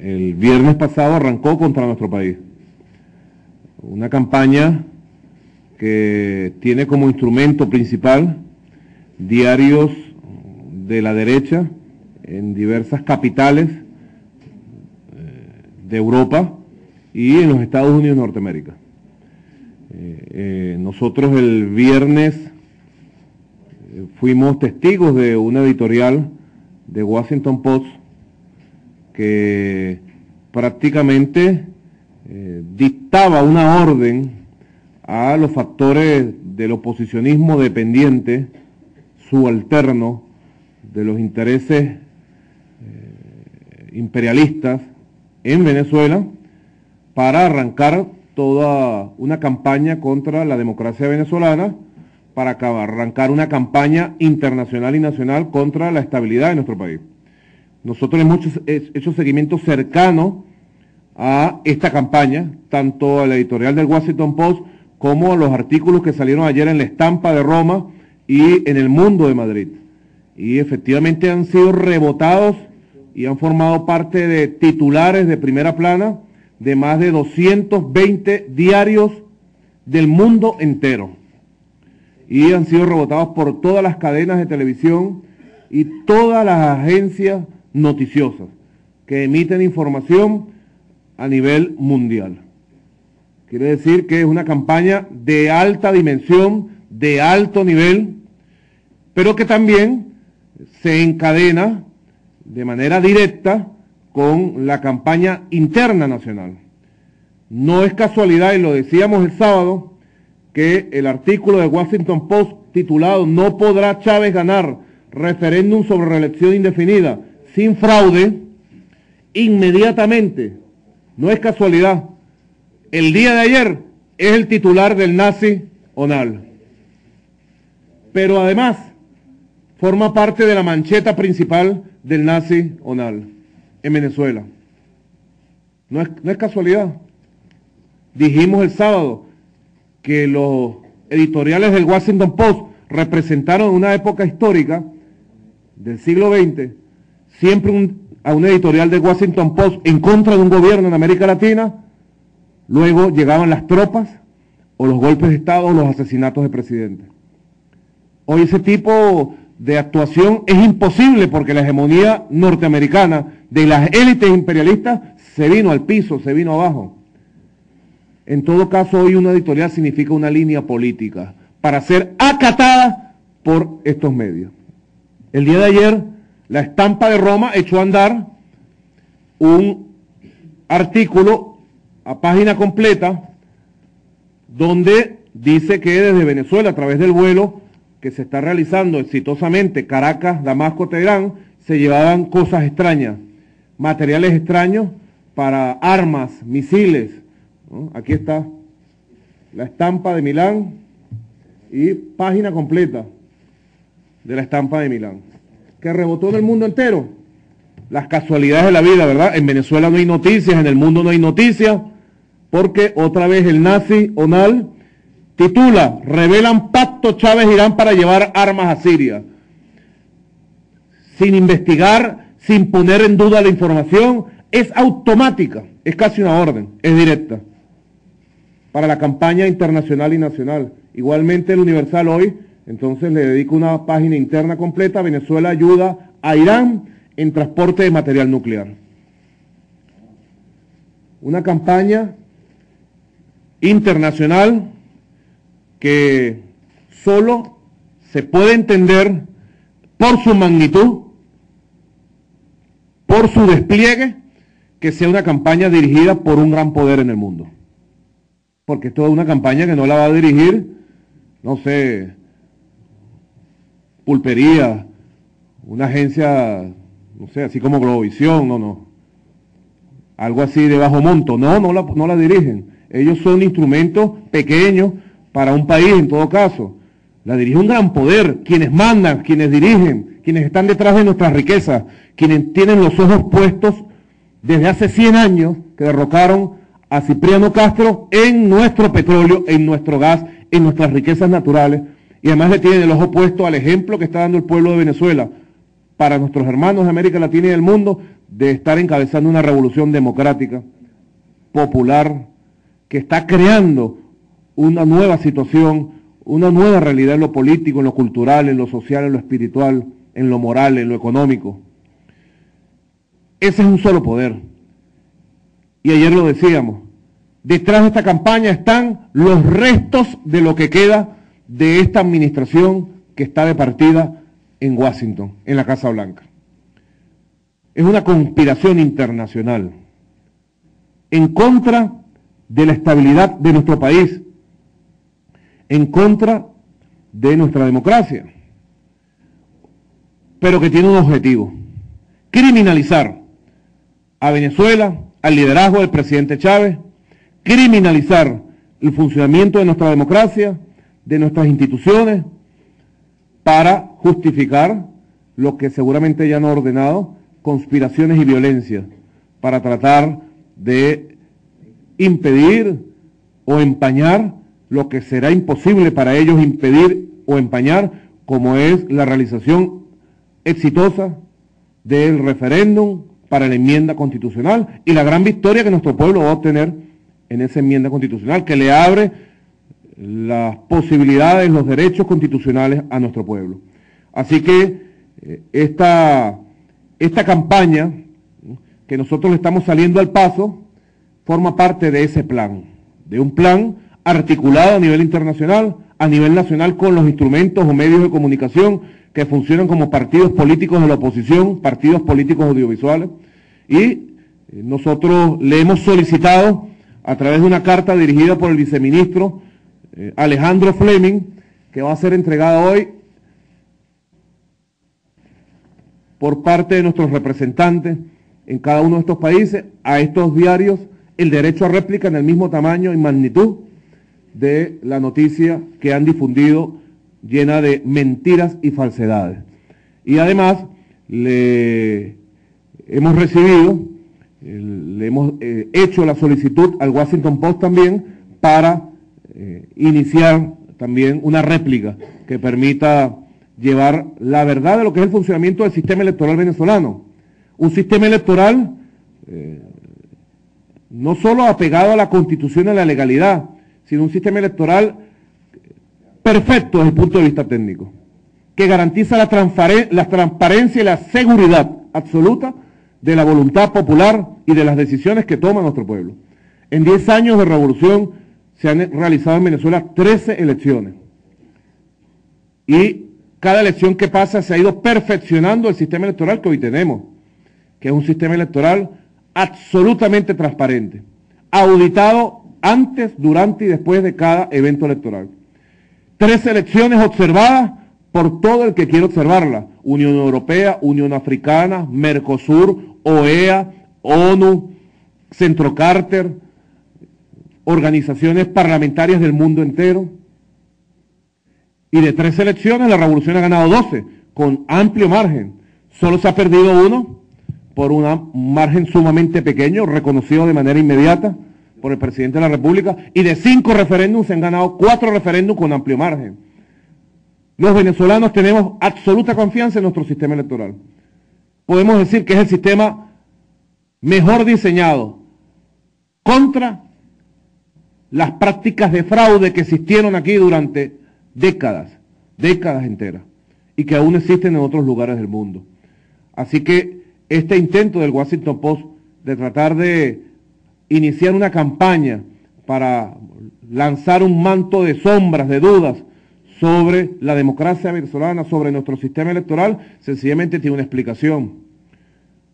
el viernes pasado arrancó contra nuestro país. Una campaña que tiene como instrumento principal diarios de la derecha en diversas capitales eh, de Europa y en los Estados Unidos de Norteamérica. Eh, eh, nosotros el viernes fuimos testigos de una editorial de Washington Post que prácticamente dictaba una orden a los factores del oposicionismo dependiente, subalterno, de los intereses eh, imperialistas en Venezuela para arrancar toda una campaña contra la democracia venezolana, para arrancar una campaña internacional y nacional contra la estabilidad de nuestro país. Nosotros hemos hecho seguimiento cercano a esta campaña, tanto a la editorial del Washington Post como los artículos que salieron ayer en la estampa de Roma y en el mundo de Madrid. Y efectivamente han sido rebotados y han formado parte de titulares de primera plana de más de 220 diarios del mundo entero. Y han sido rebotados por todas las cadenas de televisión y todas las agencias noticiosas que emiten información a nivel mundial. Quiere decir que es una campaña de alta dimensión, de alto nivel, pero que también se encadena de manera directa con la campaña interna nacional. No es casualidad, y lo decíamos el sábado, que el artículo de Washington Post titulado No podrá Chávez ganar referéndum sobre reelección indefinida sin fraude, inmediatamente, no es casualidad, el día de ayer es el titular del nazi Onal. Pero además forma parte de la mancheta principal del nazi Onal en Venezuela. No es, no es casualidad. Dijimos el sábado que los editoriales del Washington Post representaron una época histórica del siglo XX, siempre a un editorial de Washington Post en contra de un gobierno en América Latina, Luego llegaban las tropas o los golpes de Estado o los asesinatos de presidentes. Hoy ese tipo de actuación es imposible porque la hegemonía norteamericana de las élites imperialistas se vino al piso, se vino abajo. En todo caso, hoy una editorial significa una línea política para ser acatada por estos medios. El día de ayer, la estampa de Roma echó a andar un artículo a página completa donde dice que desde Venezuela, a través del vuelo que se está realizando exitosamente Caracas, Damasco, Teherán, se llevaban cosas extrañas, materiales extraños para armas, misiles. Aquí está la estampa de Milán y página completa de la estampa de Milán, que rebotó en el mundo entero. Las casualidades de la vida, ¿verdad? En Venezuela no hay noticias, en el mundo no hay noticias, porque otra vez el nazi Onal titula, revelan pacto Chávez-Irán para llevar armas a Siria. Sin investigar, sin poner en duda la información, es automática, es casi una orden, es directa para la campaña internacional y nacional. Igualmente el Universal hoy, entonces le dedico una página interna completa, Venezuela ayuda a Irán en transporte de material nuclear. Una campaña internacional que solo se puede entender por su magnitud, por su despliegue, que sea una campaña dirigida por un gran poder en el mundo. Porque esto es una campaña que no la va a dirigir, no sé, pulpería, una agencia, no sé, así como Globovisión, no, no. Algo así de bajo monto, no, no la, no la dirigen ellos son instrumentos pequeños para un país en todo caso. La dirige un gran poder, quienes mandan, quienes dirigen, quienes están detrás de nuestras riquezas, quienes tienen los ojos puestos desde hace 100 años que derrocaron a Cipriano Castro en nuestro petróleo, en nuestro gas, en nuestras riquezas naturales. Y además le tienen el ojo puesto al ejemplo que está dando el pueblo de Venezuela para nuestros hermanos de América Latina y del mundo de estar encabezando una revolución democrática, popular, que está creando una nueva situación, una nueva realidad en lo político, en lo cultural, en lo social, en lo espiritual, en lo moral, en lo económico. Ese es un solo poder. Y ayer lo decíamos, detrás de esta campaña están los restos de lo que queda de esta administración que está de partida en Washington, en la Casa Blanca. Es una conspiración internacional en contra de la estabilidad de nuestro país, en contra de nuestra democracia, pero que tiene un objetivo, criminalizar a Venezuela, al liderazgo del presidente Chávez, criminalizar el funcionamiento de nuestra democracia, de nuestras instituciones, para justificar lo que seguramente ya han ordenado, conspiraciones y violencia, para tratar de impedir o empañar lo que será imposible para ellos impedir o empañar, como es la realización exitosa del referéndum para la enmienda constitucional y la gran victoria que nuestro pueblo va a obtener en esa enmienda constitucional, que le abre las posibilidades, los derechos constitucionales a nuestro pueblo. Así que eh, esta, esta campaña que nosotros le estamos saliendo al paso, forma parte de ese plan, de un plan articulado a nivel internacional, a nivel nacional con los instrumentos o medios de comunicación que funcionan como partidos políticos de la oposición, partidos políticos audiovisuales, y eh, nosotros le hemos solicitado a través de una carta dirigida por el viceministro eh, Alejandro Fleming, que va a ser entregada hoy por parte de nuestros representantes en cada uno de estos países a estos diarios el derecho a réplica en el mismo tamaño y magnitud de la noticia que han difundido llena de mentiras y falsedades. Y además le hemos recibido, le hemos eh, hecho la solicitud al Washington Post también para eh, iniciar también una réplica que permita llevar la verdad de lo que es el funcionamiento del sistema electoral venezolano. Un sistema electoral eh, no solo apegado a la constitución y a la legalidad, sino un sistema electoral perfecto desde el punto de vista técnico, que garantiza la, la transparencia y la seguridad absoluta de la voluntad popular y de las decisiones que toma nuestro pueblo. En 10 años de revolución se han realizado en Venezuela 13 elecciones. Y cada elección que pasa se ha ido perfeccionando el sistema electoral que hoy tenemos, que es un sistema electoral absolutamente transparente, auditado antes, durante y después de cada evento electoral. Tres elecciones observadas por todo el que quiere observarla. Unión Europea, Unión Africana, Mercosur, OEA, ONU, Centro Carter, organizaciones parlamentarias del mundo entero. Y de tres elecciones la revolución ha ganado 12, con amplio margen. Solo se ha perdido uno por un margen sumamente pequeño, reconocido de manera inmediata por el presidente de la República, y de cinco referéndums se han ganado cuatro referéndums con amplio margen. Los venezolanos tenemos absoluta confianza en nuestro sistema electoral. Podemos decir que es el sistema mejor diseñado contra las prácticas de fraude que existieron aquí durante décadas, décadas enteras, y que aún existen en otros lugares del mundo. Así que este intento del Washington Post de tratar de iniciar una campaña para lanzar un manto de sombras, de dudas sobre la democracia venezolana, sobre nuestro sistema electoral, sencillamente tiene una explicación.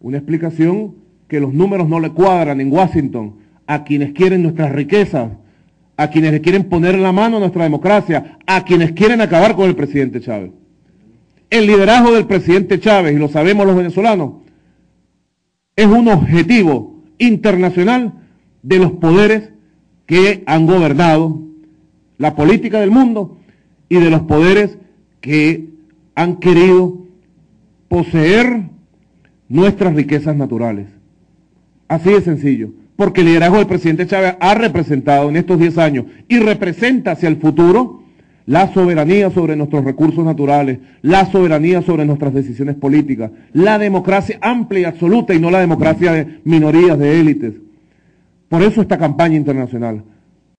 Una explicación que los números no le cuadran en Washington a quienes quieren nuestras riquezas, a quienes le quieren poner la mano a nuestra democracia, a quienes quieren acabar con el presidente Chávez. El liderazgo del presidente Chávez, y lo sabemos los venezolanos, es un objetivo internacional de los poderes que han gobernado la política del mundo y de los poderes que han querido poseer nuestras riquezas naturales. Así de sencillo. Porque el liderazgo del presidente Chávez ha representado en estos 10 años y representa hacia el futuro la soberanía sobre nuestros recursos naturales, la soberanía sobre nuestras decisiones políticas, la democracia amplia y absoluta y no la democracia de minorías, de élites. Por eso esta campaña internacional.